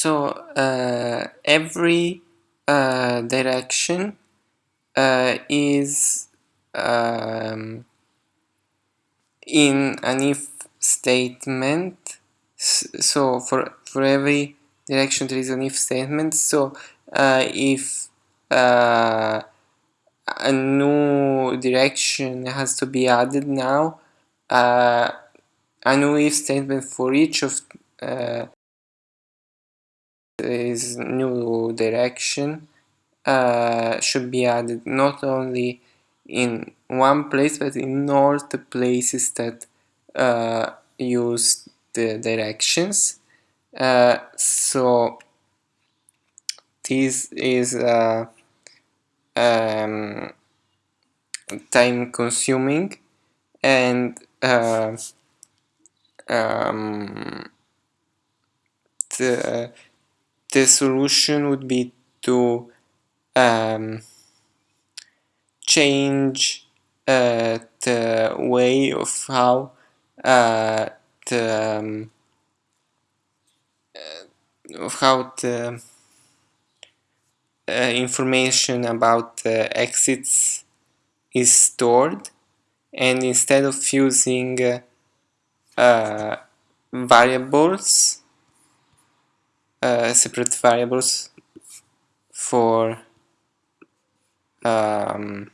So uh, every uh, direction uh, is um, in an if statement. So for for every direction there is an if statement. So uh, if uh, a new direction has to be added now uh, a new if statement for each of this new direction uh, should be added not only in one place but in all the places that uh, use the directions. Uh, so this is uh, um, time consuming and uh, um, the, the solution would be to um, change uh, the way of how uh, the um, uh, of how the uh, information about the exits is stored. And instead of using uh, uh, variables uh, separate variables for um,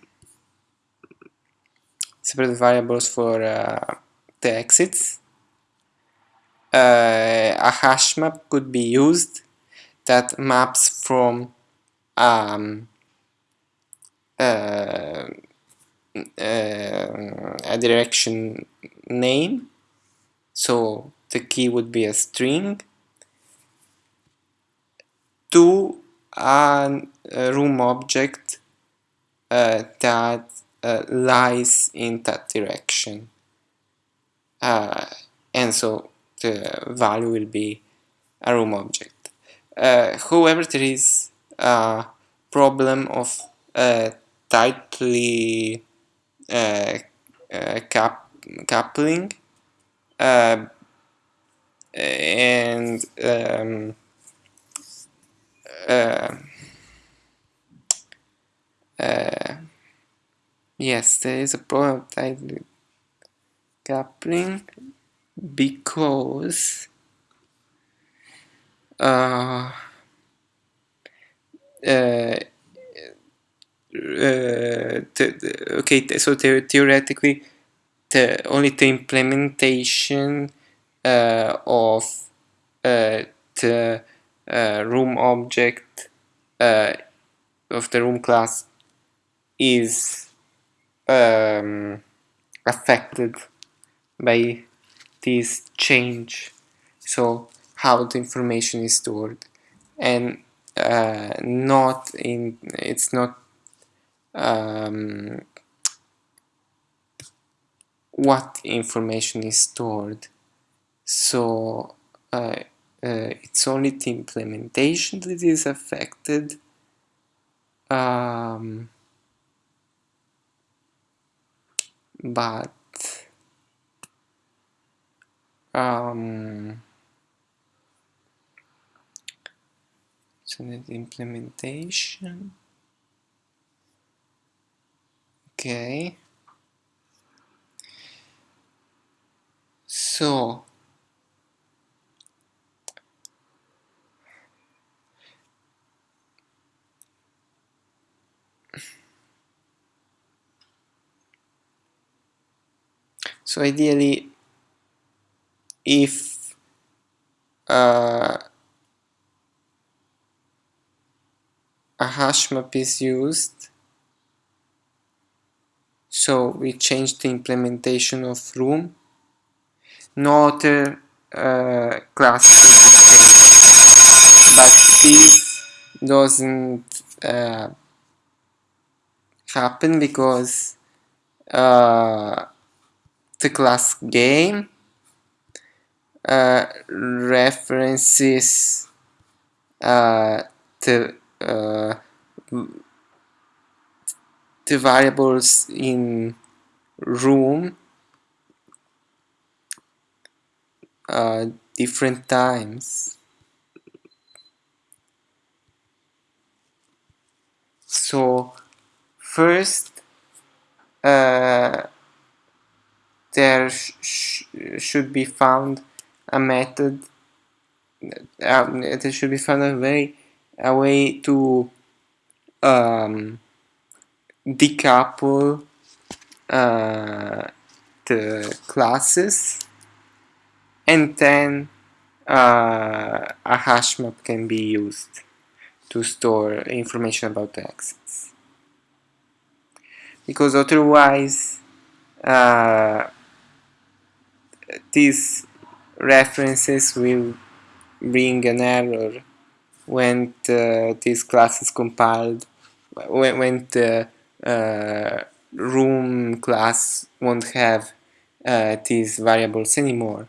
separate variables for uh, the exits. Uh, a hash map could be used that maps from um, uh, uh, a direction name so the key would be a string to a room object uh, that uh, lies in that direction. Uh, and so the value will be a room object. Uh, however there is a problem of uh, tightly uh, cap coupling and um, uh, uh, yes, there is a problem of tightly coupling because uh, uh, uh, okay, so theoretically, the only the implementation uh, of the room object uh, of the room class is um, affected by this change. So how the information is stored. And uh, not in it's not um, what information is stored. So uh, uh, it's only the implementation that is affected um, but um, so the implementation okay. So So ideally, if uh, a hash map is used, so we change the implementation of room, no other uh, class be changed. But this doesn't uh, happen because uh, the class game uh, references uh, the uh, the variables in room uh, different times. So first uh, there sh sh should be found a method uh, there should be found a way a way to um, decouple uh, the classes and then uh, a hash map can be used to store information about the access. Because otherwise uh, these references will bring an error when this class is compiled when, when the uh, room class won't have uh, these variables anymore